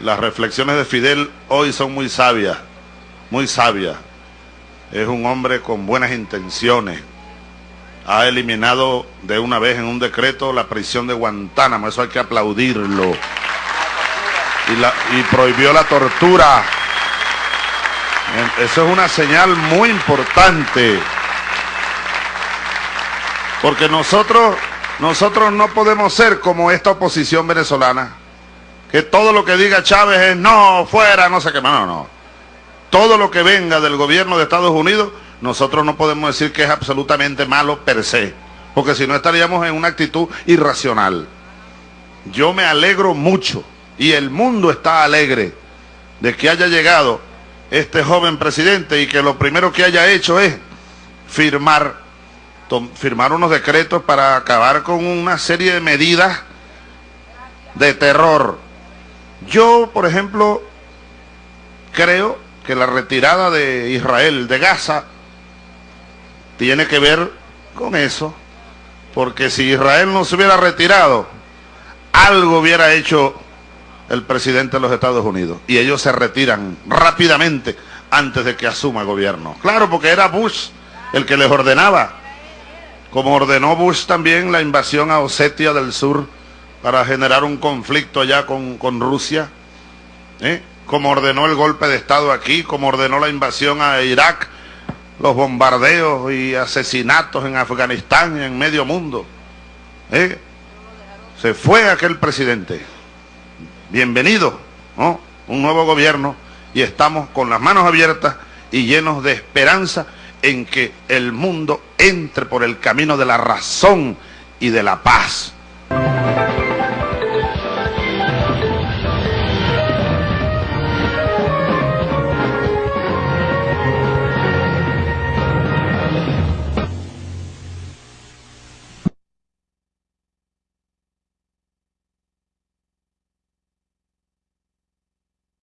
las reflexiones de Fidel hoy son muy sabias, muy sabias. Es un hombre con buenas intenciones. Ha eliminado de una vez en un decreto la prisión de Guantánamo, eso hay que aplaudirlo. Y, y prohibió la tortura. Eso es una señal muy importante. Porque nosotros, nosotros no podemos ser como esta oposición venezolana que todo lo que diga Chávez es no, fuera, no sé qué más, no, no. Todo lo que venga del gobierno de Estados Unidos, nosotros no podemos decir que es absolutamente malo per se, porque si no estaríamos en una actitud irracional. Yo me alegro mucho y el mundo está alegre de que haya llegado este joven presidente y que lo primero que haya hecho es firmar, firmar unos decretos para acabar con una serie de medidas de terror yo, por ejemplo, creo que la retirada de Israel de Gaza tiene que ver con eso, porque si Israel no se hubiera retirado, algo hubiera hecho el presidente de los Estados Unidos y ellos se retiran rápidamente antes de que asuma gobierno. Claro, porque era Bush el que les ordenaba, como ordenó Bush también la invasión a Osetia del Sur para generar un conflicto allá con, Rusia, ¿eh? como ordenó el golpe de Estado aquí, como ordenó la invasión a Irak, los bombardeos y asesinatos en Afganistán y en medio mundo. ¿eh? Se fue aquel presidente. Bienvenido, ¿no? Un nuevo gobierno y estamos con las manos abiertas y llenos de esperanza en que el mundo entre por el camino de la razón y de la paz